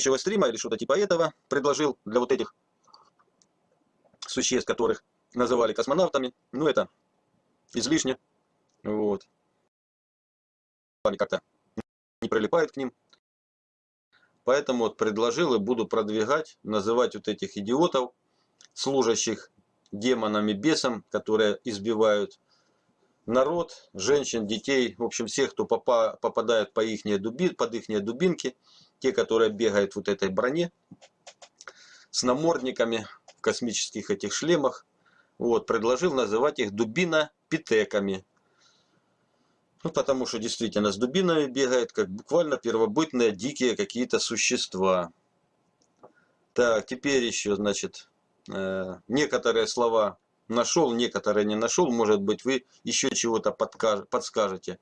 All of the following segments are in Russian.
предыдущего стрима или что-то типа этого предложил для вот этих существ, которых называли космонавтами. Ну, это излишне. Вот. Они как-то не прилипают к ним. Поэтому вот предложил и буду продвигать, называть вот этих идиотов, служащих демонами, бесом, которые избивают народ, женщин, детей, в общем, всех, кто попа попадает по их дуби, под их дубинки, те, которые бегают вот этой броне, с намордниками, в космических этих шлемах, вот, предложил называть их дубина-питеками. Ну, потому что действительно с дубинами бегают, как буквально первобытные дикие какие-то существа. Так, теперь еще, значит, э, некоторые слова нашел, некоторые не нашел. Может быть, вы еще чего-то подскажете.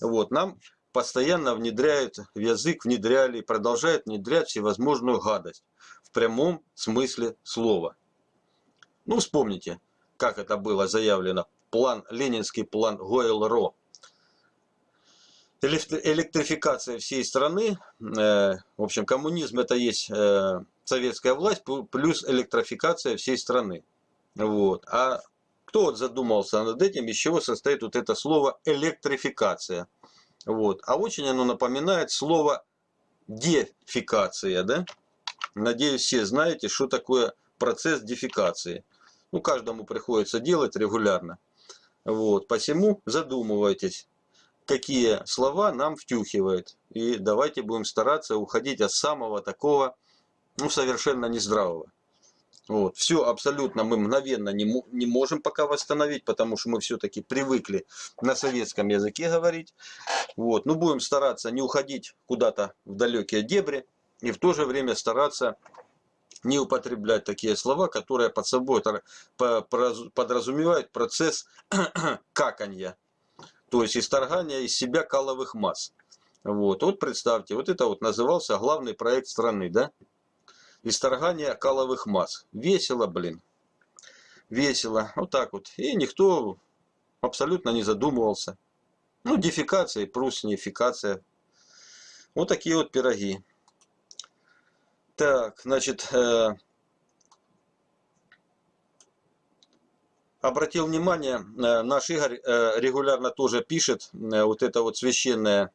Вот, нам постоянно внедряют в язык, внедряли и продолжают внедрять всевозможную гадость. В прямом смысле слова. Ну, вспомните, как это было заявлено. План, ленинский план Гойл-Ро электрификация всей страны, э, в общем, коммунизм это есть э, советская власть плюс электрификация всей страны. Вот. А кто вот задумался над этим, из чего состоит вот это слово электрификация? Вот. А очень оно напоминает слово дефикация, да? Надеюсь, все знаете, что такое процесс дефикации. Ну, каждому приходится делать регулярно. Вот. Посему задумывайтесь, какие слова нам втюхивает. И давайте будем стараться уходить от самого такого, ну, совершенно нездравого. Вот. Все абсолютно мы мгновенно не, не можем пока восстановить, потому что мы все-таки привыкли на советском языке говорить. Вот. Но будем стараться не уходить куда-то в далекие дебри и в то же время стараться не употреблять такие слова, которые под собой подразумевают процесс каканья то есть исторгания из себя каловых масс. Вот, вот представьте, вот это вот назывался главный проект страны, да? Исторгание каловых масс. Весело, блин. Весело. Вот так вот. И никто абсолютно не задумывался. Ну, дефикация и прусинификация. Вот такие вот пироги. Так, значит, э, обратил внимание, э, наш Игорь э, регулярно тоже пишет э, вот это вот священное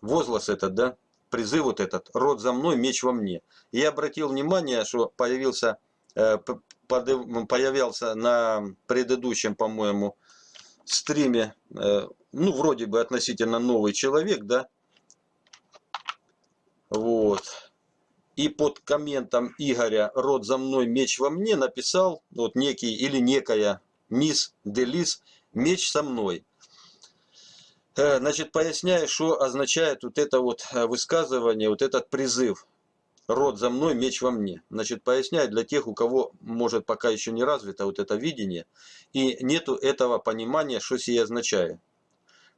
возглас этот, да, призыв вот этот, род за мной, меч во мне. И я обратил внимание, что появился, появился на предыдущем, по-моему, стриме, ну, вроде бы относительно новый человек, да, вот, и под комментом Игоря «Род за мной, меч во мне» написал вот некий или некая мисс Делис «Меч со мной». Э, значит, поясняю, что означает вот это вот э, высказывание, вот этот призыв «Род за мной, меч во мне». Значит, поясняю для тех, у кого, может, пока еще не развито вот это видение, и нету этого понимания, что сие означает.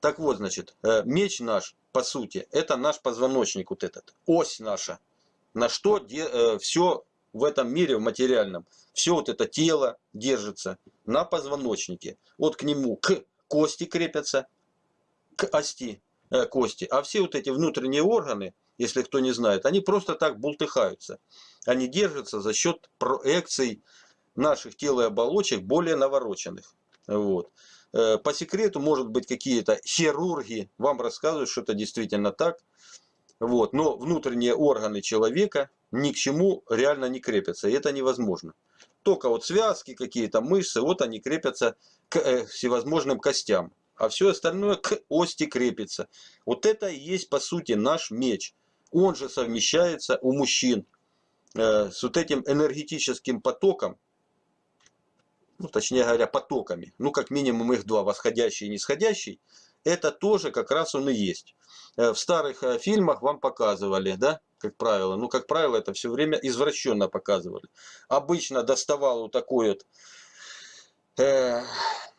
Так вот, значит, э, меч наш, по сути, это наш позвоночник вот этот, ось наша – на что все в этом мире, в материальном, все вот это тело держится на позвоночнике. Вот к нему, к кости крепятся, к ости э, кости. А все вот эти внутренние органы, если кто не знает, они просто так бултыхаются. Они держатся за счет проекций наших тел и оболочек более навороченных. Вот. Э, по секрету, может быть, какие-то хирурги вам рассказывают, что это действительно так. Вот. Но внутренние органы человека ни к чему реально не крепятся. И это невозможно. Только вот связки, какие-то мышцы, вот они крепятся к э, всевозможным костям. А все остальное к ости крепится. Вот это и есть по сути наш меч. Он же совмещается у мужчин э, с вот этим энергетическим потоком, ну, точнее говоря, потоками. Ну, как минимум их два, восходящий и нисходящий это тоже как раз он и есть. Э, в старых э, фильмах вам показывали, да, как правило. Ну, как правило, это все время извращенно показывали. Обычно доставал вот такой вот э,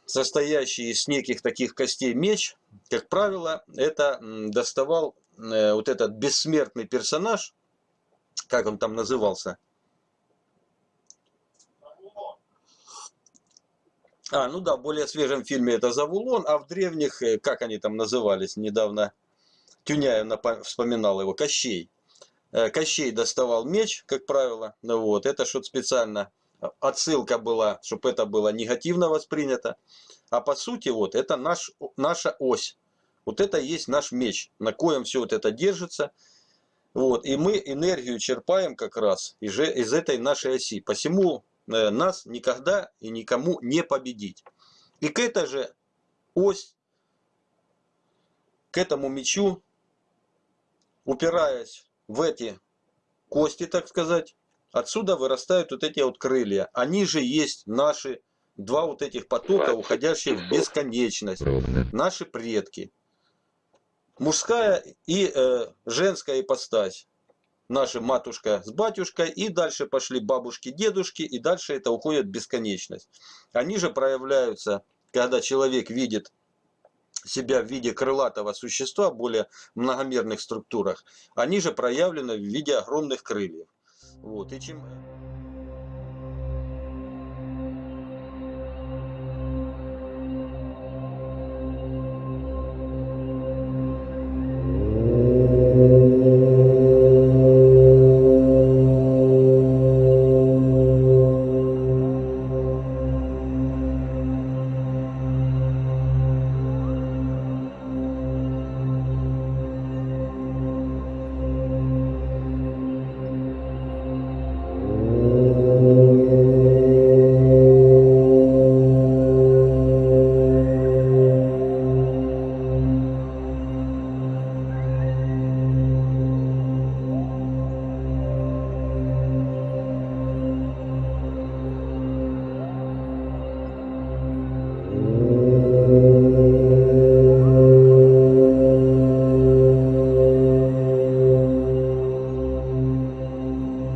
состоящий из неких таких костей меч. Как правило, это доставал э, вот этот бессмертный персонаж, как он там назывался, А, ну да, в более свежем фильме это Завулон, а в древних, э, как они там назывались, недавно Тюняев вспоминал его, Кощей. Э, Кощей доставал меч, как правило. Ну вот, это что-то специально отсылка была, чтобы это было негативно воспринято. А по сути, вот, это наш, наша ось. Вот это и есть наш меч, на коем все вот это держится. Вот, и мы энергию черпаем как раз из, из этой нашей оси. Посему э, нас никогда и никому не победить. И к этой же ось, к этому мечу, упираясь в эти кости, так сказать, отсюда вырастают вот эти вот крылья. Они же есть наши два вот этих потока, уходящие в бесконечность. Наши предки. Мужская и э, женская ипостась. Наша матушка с батюшкой, и дальше пошли бабушки, дедушки, и дальше это уходит в бесконечность. Они же проявляются, когда человек видит себя в виде крылатого существа, более многомерных структурах, они же проявлены в виде огромных крыльев. Вот, и чем...